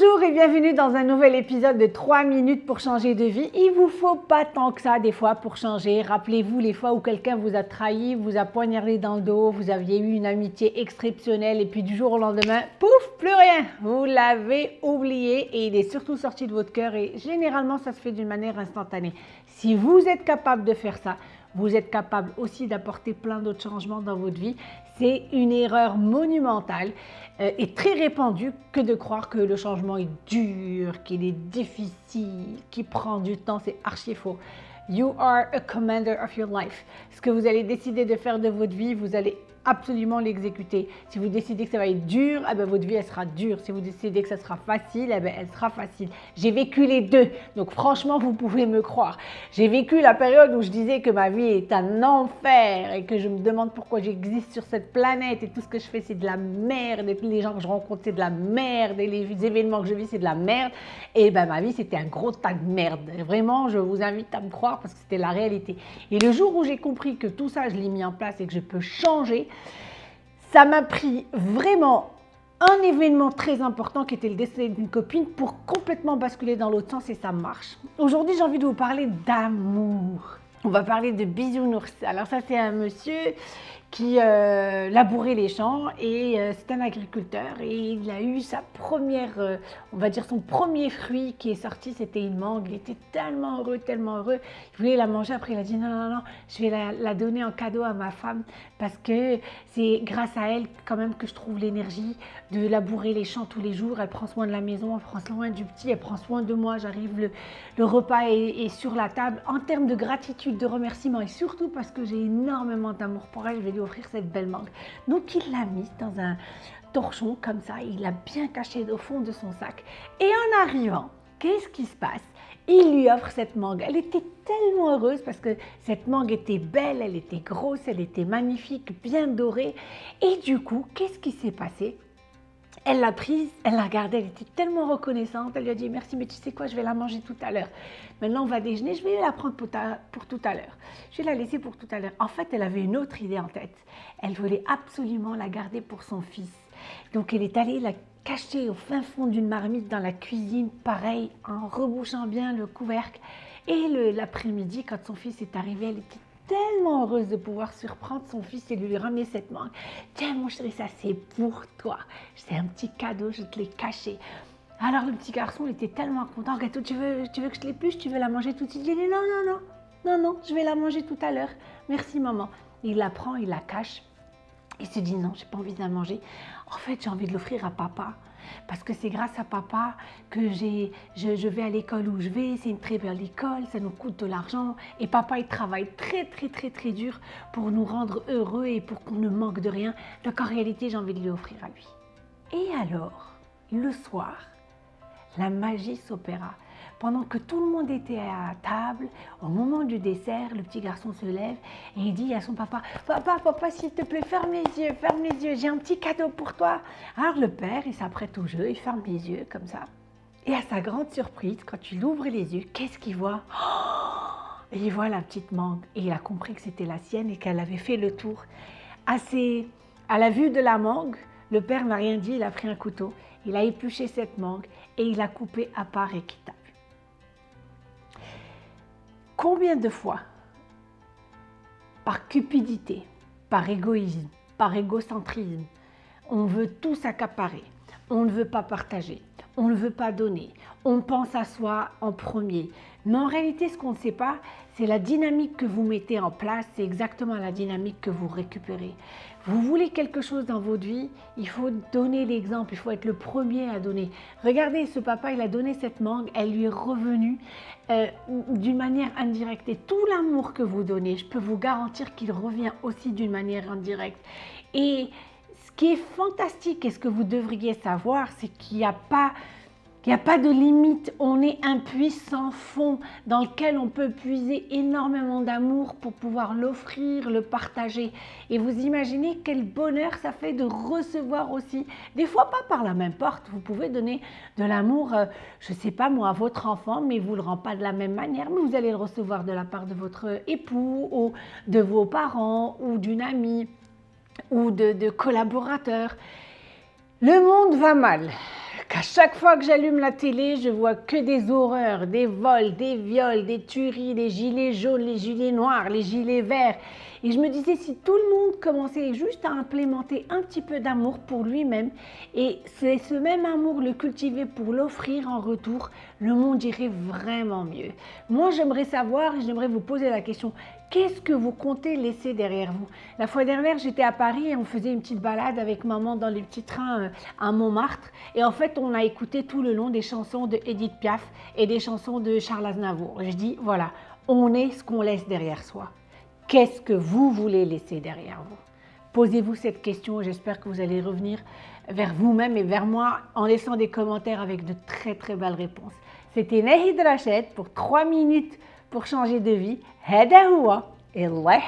Bonjour et bienvenue dans un nouvel épisode de 3 minutes pour changer de vie. Il vous faut pas tant que ça des fois pour changer. Rappelez-vous les fois où quelqu'un vous a trahi, vous a poignardé dans le dos, vous aviez eu une amitié exceptionnelle et puis du jour au lendemain, pouf, plus rien. Vous l'avez oublié et il est surtout sorti de votre cœur et généralement ça se fait d'une manière instantanée. Si vous êtes capable de faire ça, vous êtes capable aussi d'apporter plein d'autres changements dans votre vie. C'est une erreur monumentale euh, et très répandue que de croire que le changement est dur, qu'il est difficile, qu'il prend du temps. C'est archi faux. You are a commander of your life. Ce que vous allez décider de faire de votre vie, vous allez absolument l'exécuter. Si vous décidez que ça va être dur, eh ben, votre vie elle sera dure. Si vous décidez que ça sera facile, eh ben, elle sera facile. J'ai vécu les deux, donc franchement vous pouvez me croire. J'ai vécu la période où je disais que ma vie est un enfer et que je me demande pourquoi j'existe sur cette planète et tout ce que je fais c'est de la merde et tous les gens que je rencontre c'est de la merde et les événements que je vis c'est de la merde. Et ben ma vie c'était un gros tas de merde. vraiment je vous invite à me croire parce que c'était la réalité. Et le jour où j'ai compris que tout ça je l'ai mis en place et que je peux changer, ça m'a pris vraiment un événement très important qui était le décès d'une copine pour complètement basculer dans l'autre sens et ça marche. Aujourd'hui, j'ai envie de vous parler d'amour. On va parler de bisounours. Alors ça, c'est un monsieur qui euh, labourait les champs et euh, c'est un agriculteur et il a eu sa première, euh, on va dire son premier fruit qui est sorti, c'était une mangue. Il était tellement heureux, tellement heureux. Il voulait la manger, après il a dit non, non, non, je vais la, donner en cadeau à ma femme parce que c'est grâce à elle quand même que je trouve l'énergie de labourer les champs tous les jours. Elle prend soin de la maison, elle prend soin du petit, elle prend soin de moi. J'arrive, le, le, repas est, est sur la table. En termes de gratitude, de remerciement et surtout parce que j'ai énormément d'amour pour elle, je vais lui offrir cette belle mangue. Donc il l'a mise dans un torchon comme ça, il l'a bien caché au fond de son sac. Et en arrivant, qu'est-ce qui se passe? Il lui offre cette mangue. Elle était tellement heureuse parce que cette mangue était belle, elle était grosse, elle était magnifique, bien dorée. Et du coup, qu'est-ce qui s'est passé? Elle l'a prise, elle l'a regardée, elle était tellement reconnaissante. Elle lui a dit merci, mais tu sais quoi, je vais la manger tout à l'heure. Maintenant, on va déjeuner, je vais la prendre pour, pour tout à l'heure. Je vais la laisser pour tout à l'heure. En fait, elle avait une autre idée en tête. Elle voulait absolument la garder pour son fils. Donc, elle est allée la cacher au fin fond d'une marmite dans la cuisine, pareil, en rebouchant bien le couvercle. Et l'après-midi, quand son fils est arrivé, elle était tellement heureuse de pouvoir surprendre son fils et lui ramener cette mangue. Tiens mon chéri, ça c'est pour toi. C'est un petit cadeau, je te l'ai caché. Alors le petit garçon il était tellement content. Gâteau, tu veux, tu veux que je l'épluche Tu veux la manger tout de suite? Il dit non, non, non, non, non, je vais la manger tout à l'heure. Merci maman. Il la prend, il la cache. Il se dit non, j'ai pas envie de la manger. En fait, j'ai envie de l'offrir à papa parce que c'est grâce à papa que je, je vais à l'école où je vais, c'est une très belle école, ça nous coûte de l'argent et papa il travaille très très très très dur pour nous rendre heureux et pour qu'on ne manque de rien. Donc en réalité j'ai envie de lui offrir à lui. Et alors, le soir, la magie s'opéra. Pendant que tout le monde était à table, au moment du dessert, le petit garçon se lève et il dit à son papa « Papa, papa, s'il te plaît, ferme les yeux, ferme les yeux, j'ai un petit cadeau pour toi. » Alors le père, il s'apprête au jeu, il ferme les yeux comme ça. Et à sa grande surprise, quand il ouvre les yeux, qu'est-ce qu'il voit? Et il voit la petite mangue et il a compris que c'était la sienne et qu'elle avait fait le tour. À, à la vue de la mangue, le père n'a rien dit, il a pris un couteau, il a épluché cette mangue et il a coupé à part équitable. Combien de fois, par cupidité, par égoïsme, par égocentrisme, on veut tout s'accaparer, on ne veut pas partager, on ne veut pas donner, on pense à soi en premier. Mais en réalité, ce qu'on ne sait pas, c'est la dynamique que vous mettez en place, c'est exactement la dynamique que vous récupérez. Vous voulez quelque chose dans votre vie, il faut donner l'exemple, il faut être le premier à donner. Regardez, ce papa, il a donné cette mangue, elle lui est revenue euh, d'une manière indirecte. Et tout l'amour que vous donnez, je peux vous garantir qu'il revient aussi d'une manière indirecte. Et ce qui est fantastique et ce que vous devriez savoir, c'est qu'il n'y a pas il n'y a pas de limite, on est un puissant fond dans lequel on peut puiser énormément d'amour pour pouvoir l'offrir, le partager. Et vous imaginez quel bonheur ça fait de recevoir aussi, des fois pas par la même porte, vous pouvez donner de l'amour, euh, je ne sais pas moi, à votre enfant, mais vous ne le rend pas de la même manière, mais vous allez le recevoir de la part de votre époux ou de vos parents ou d'une amie ou de collaborateurs. Le monde va mal À chaque fois que j'allume la télé, je vois que des horreurs, des vols, des viols, des tueries, des gilets jaunes, les gilets noirs, les gilets verts. Et je me disais, si tout le monde commençait juste à implémenter un petit peu d'amour pour lui-même, et c'est ce même amour le cultiver pour l'offrir en retour, le monde irait vraiment mieux. Moi, j'aimerais savoir, et j'aimerais vous poser la question, qu'est-ce que vous comptez laisser derrière vous? La fois dernière, j'étais à Paris et on faisait une petite balade avec maman dans les petits trains euh, à Montmartre. Et en fait, on a écouté tout le long des chansons de Edith Piaf et des chansons de Charles Aznavour. Je dis, voilà, on est ce qu'on laisse derrière soi. Qu'est-ce que vous voulez laisser derrière vous? Posez-vous cette question, j'espère que vous allez revenir vers vous-même et vers moi en laissant des commentaires avec de très très belles réponses. C'était Nahid Rachet pour 3 minutes pour changer de vie. Hada et Allah